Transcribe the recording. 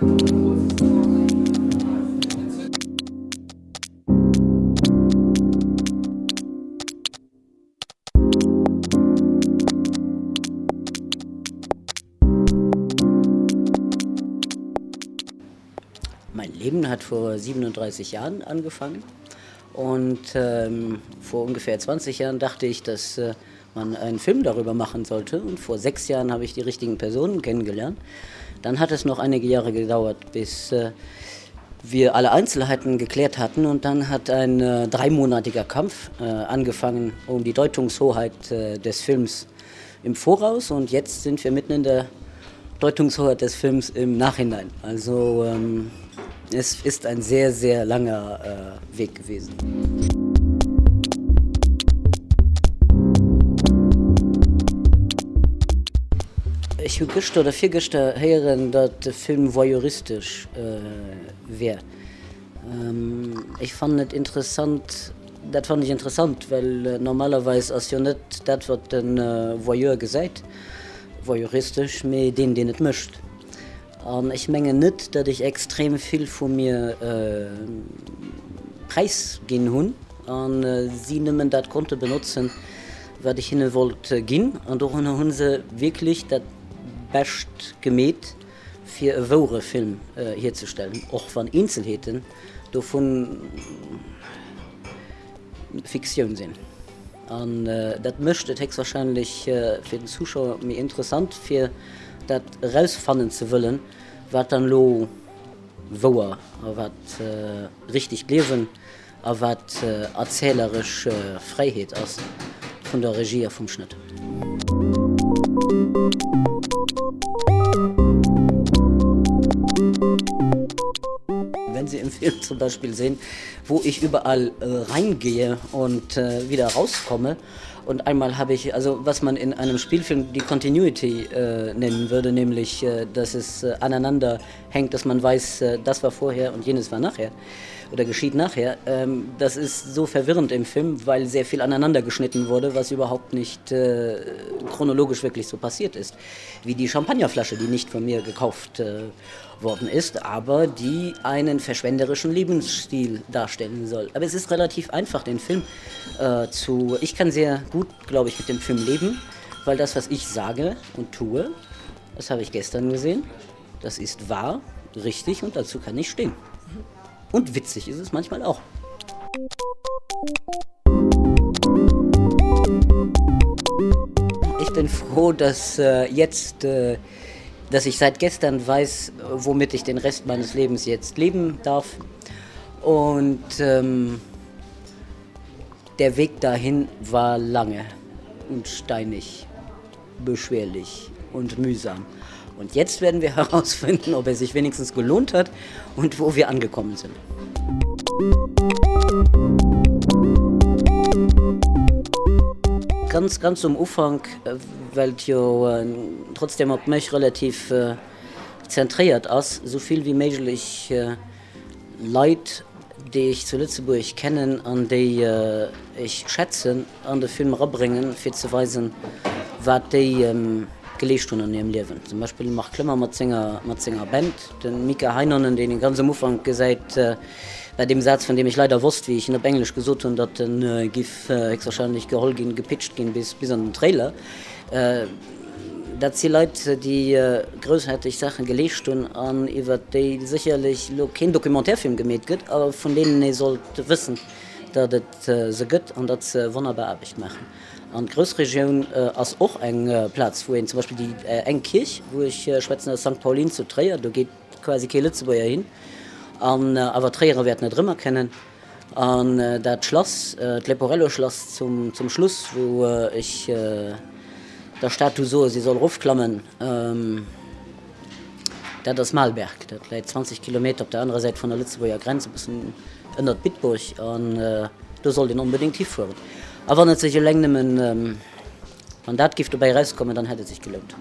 Mein Leben hat vor 37 Jahren angefangen und ähm, vor ungefähr 20 Jahren dachte ich, dass äh, man einen Film darüber machen sollte und vor sechs Jahren habe ich die richtigen Personen kennengelernt. Dann hat es noch einige Jahre gedauert, bis äh, wir alle Einzelheiten geklärt hatten und dann hat ein äh, dreimonatiger Kampf äh, angefangen um die Deutungshoheit äh, des Films im Voraus und jetzt sind wir mitten in der Deutungshoheit des Films im Nachhinein. Also ähm, es ist ein sehr, sehr langer äh, Weg gewesen. Ich gestern oder vier gestern hören, dass der Film voyeuristisch äh, wäre. Ähm, ich fand es interessant, das fand ich interessant, weil äh, normalerweise ist ja nicht das, was ein äh, Voyeur gesagt voyeuristisch, mit den, den es möchte. Und ich menge nicht, dass ich extrem viel von mir äh, preisgehen hun und äh, sie nehmen das konnte benutzen, was ich hin wollte gehen und auch hun sie wirklich das best gemäht für einen wahren Film äh, herzustellen, auch von Einzelheiten davon Fiktion sind. Und äh, das möchte Text wahrscheinlich äh, für den Zuschauer mir interessant für dat rausfannen zu wollen, wat dann lo wo wat äh, richtig leben, wat äh, erzählerisch äh, Freiheit aus von der Regie vom Schnitt. Wenn Sie im Film zum Beispiel sehen, wo ich überall äh, reingehe und äh, wieder rauskomme, und einmal habe ich, also was man in einem Spielfilm die Continuity äh, nennen würde, nämlich, äh, dass es äh, aneinander hängt, dass man weiß, äh, das war vorher und jenes war nachher oder geschieht nachher. Ähm, das ist so verwirrend im Film, weil sehr viel aneinander geschnitten wurde, was überhaupt nicht äh, chronologisch wirklich so passiert ist. Wie die Champagnerflasche, die nicht von mir gekauft äh, worden ist, aber die einen verschwenderischen Lebensstil darstellen soll. Aber es ist relativ einfach, den Film äh, zu... Ich kann sehr gut, glaube ich, mit dem Film leben, weil das, was ich sage und tue, das habe ich gestern gesehen, das ist wahr, richtig und dazu kann ich stehen. Und witzig ist es manchmal auch. Ich bin froh, dass äh, jetzt, äh, dass ich seit gestern weiß, womit ich den Rest meines Lebens jetzt leben darf. Und ähm, der Weg dahin war lange und steinig, beschwerlich und mühsam. Und jetzt werden wir herausfinden, ob er sich wenigstens gelohnt hat und wo wir angekommen sind. Ganz, ganz zum Ufang, weil jo äh, trotzdem hat mich relativ äh, zentriert so viel wie möglich äh, Leid, die ich zu Lützeburg kennen, an die äh, ich schätzen, an den Film abbringen, für zu weisen, was die ähm, hun an ihrem Leben. Zum Beispiel macht Klimmer Matzinger Matzinger Band, den Mika Heinernen, den den ganzen Mufang gesagt äh, bei dem Satz, von dem ich leider wusste, wie ich in der Englisch gesucht und dat den äh, Gif äh, wahrscheinlich geholgin gepitcht gehen bis bis an den Trailer. Äh, dat sie Leute die äh, größerheitlich Sachen gelecht und an iwwer die sicherlich kein Dokumentärfilm gemäht gibt, aber von denen ihr sollt wissen, dat het äh, se gött an dat ze wunderbar abicht machen. An Großregion äh, als auch eng äh, Platz, wo zum Beispiel die äh, eng Kirch, wo ich äh, schwätzen St. Paulin zu Träer, da geht quasi Kelitzeburger hin. An, äh, Träer werden nicht immer kennen. An äh, dat Schloss äh, Leporello Schloss zum, zum Schluss, wo äh, ich äh, der Statu so sie soll rufklammen. Ähm, das Malberg, das lädt 20 Kilometer auf der anderen Seite von der Litzeburger Grenze bis in Bitburg und äh, du soll den unbedingt tief fuhren. Aber wenn es sich länger ähm, Mandatgift dabei rauskommen, dann hätte es sich gelohnt.